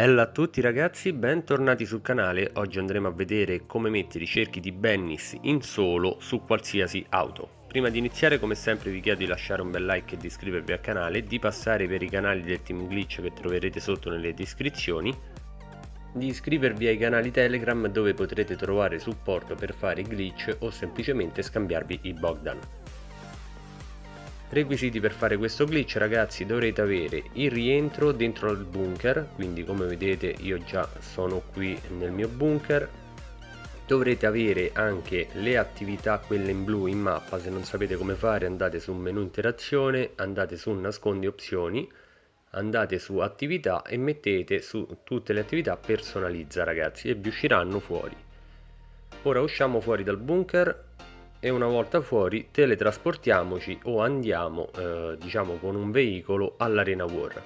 Bella a tutti ragazzi, bentornati sul canale. Oggi andremo a vedere come mettere i cerchi di Bennis in solo su qualsiasi auto. Prima di iniziare come sempre vi chiedo di lasciare un bel like e di iscrivervi al canale, di passare per i canali del Team Glitch che troverete sotto nelle descrizioni, di iscrivervi ai canali Telegram dove potrete trovare supporto per fare glitch o semplicemente scambiarvi i Bogdan. Requisiti per fare questo glitch ragazzi dovrete avere il rientro dentro al bunker, quindi come vedete io già sono qui nel mio bunker. Dovrete avere anche le attività quelle in blu in mappa, se non sapete come fare andate su menu interazione, andate su nascondi opzioni, andate su attività e mettete su tutte le attività personalizza ragazzi e vi usciranno fuori. Ora usciamo fuori dal bunker e una volta fuori teletrasportiamoci o andiamo eh, diciamo con un veicolo all'arena war.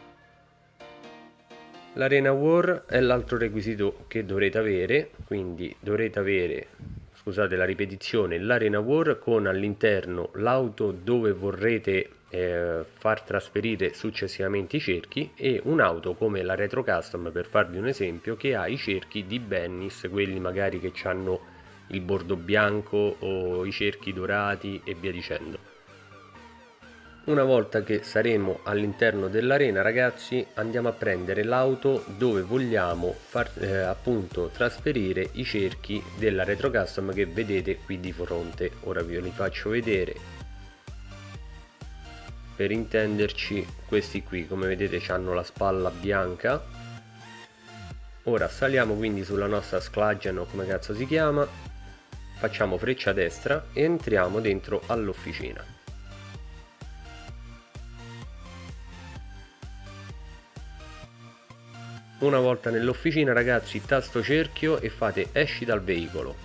L'arena war è l'altro requisito che dovrete avere quindi dovrete avere scusate la ripetizione l'arena war con all'interno l'auto dove vorrete eh, far trasferire successivamente i cerchi e un'auto come la retro custom per farvi un esempio che ha i cerchi di Bennis quelli magari che hanno il bordo bianco o i cerchi dorati e via dicendo. Una volta che saremo all'interno dell'arena ragazzi andiamo a prendere l'auto dove vogliamo far eh, appunto trasferire i cerchi della retro custom che vedete qui di fronte. Ora vi li faccio vedere. Per intenderci questi qui come vedete hanno la spalla bianca. Ora saliamo quindi sulla nostra sklagian o come cazzo si chiama facciamo freccia destra e entriamo dentro all'officina. Una volta nell'officina ragazzi tasto cerchio e fate esci dal veicolo.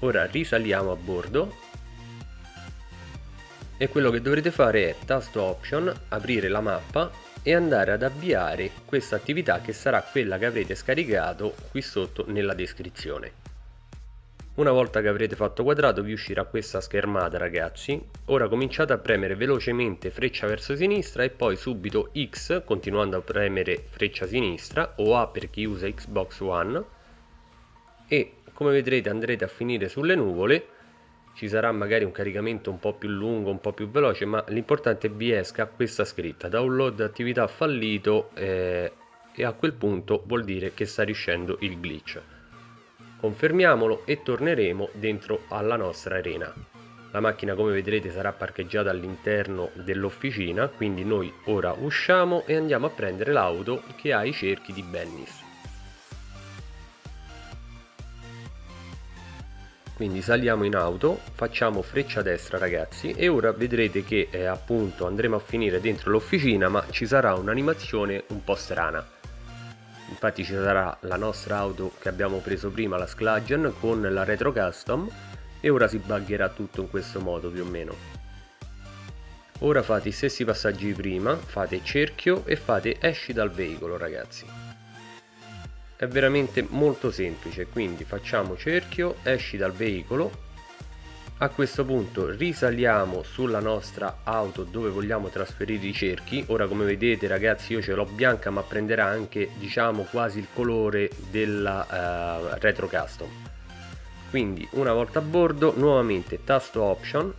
Ora risaliamo a bordo. E quello che dovrete fare è tasto option aprire la mappa e andare ad avviare questa attività che sarà quella che avrete scaricato qui sotto nella descrizione una volta che avrete fatto quadrato vi uscirà questa schermata ragazzi. Ora cominciate a premere velocemente freccia verso sinistra e poi subito X continuando a premere freccia sinistra o A per chi usa Xbox One. E come vedrete andrete a finire sulle nuvole. Ci sarà magari un caricamento un po' più lungo, un po' più veloce, ma l'importante è vi esca questa scritta, download attività fallito eh, e a quel punto vuol dire che sta riuscendo il glitch confermiamolo e torneremo dentro alla nostra arena. La macchina come vedrete sarà parcheggiata all'interno dell'officina quindi noi ora usciamo e andiamo a prendere l'auto che ha i cerchi di Bennis. Quindi saliamo in auto facciamo freccia destra ragazzi e ora vedrete che eh, appunto andremo a finire dentro l'officina ma ci sarà un'animazione un po' strana infatti ci sarà la nostra auto che abbiamo preso prima la Sclagian con la retro custom e ora si buggerà tutto in questo modo più o meno. Ora fate i stessi passaggi di prima fate cerchio e fate esci dal veicolo ragazzi. È veramente molto semplice quindi facciamo cerchio esci dal veicolo a questo punto risaliamo sulla nostra auto dove vogliamo trasferire i cerchi. Ora come vedete ragazzi io ce l'ho bianca ma prenderà anche diciamo quasi il colore della uh, retro custom. Quindi una volta a bordo nuovamente tasto option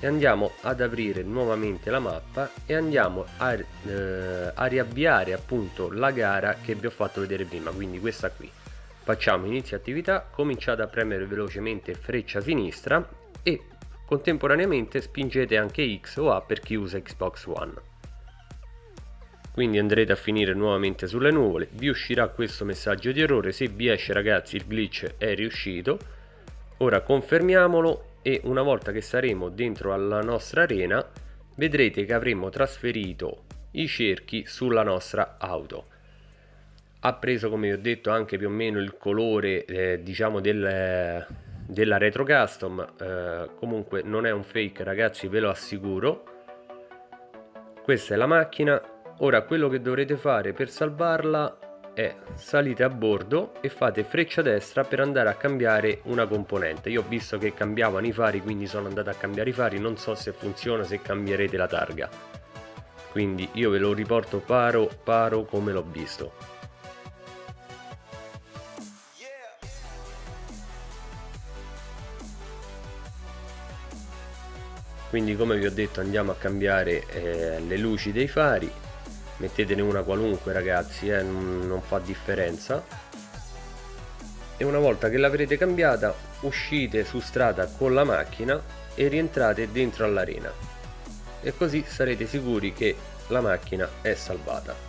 e andiamo ad aprire nuovamente la mappa e andiamo a, eh, a riavviare appunto la gara che vi ho fatto vedere prima. Quindi questa qui. Facciamo inizio attività cominciate a premere velocemente freccia sinistra e contemporaneamente spingete anche X o A per chi usa Xbox One. Quindi andrete a finire nuovamente sulle nuvole, vi uscirà questo messaggio di errore, se vi esce ragazzi il glitch è riuscito. Ora confermiamolo e una volta che saremo dentro alla nostra arena vedrete che avremo trasferito i cerchi sulla nostra auto ha preso come vi ho detto anche più o meno il colore eh, diciamo del, della retro custom eh, comunque non è un fake ragazzi ve lo assicuro. Questa è la macchina. Ora quello che dovrete fare per salvarla è salite a bordo e fate freccia destra per andare a cambiare una componente. Io ho visto che cambiavano i fari quindi sono andato a cambiare i fari. Non so se funziona se cambierete la targa. Quindi io ve lo riporto paro paro come l'ho visto quindi come vi ho detto andiamo a cambiare eh, le luci dei fari. Mettetene una qualunque ragazzi eh, non, fa differenza. E una volta che l'avrete cambiata uscite su strada con la macchina e rientrate dentro all'arena. E così sarete sicuri che la macchina è salvata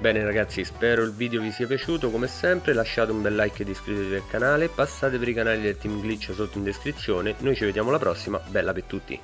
Bene ragazzi spero il video vi sia piaciuto. Come sempre lasciate un bel like ed iscrivetevi al canale. Passate per i canali del team glitch sotto in descrizione. Noi ci vediamo alla prossima. Bella per tutti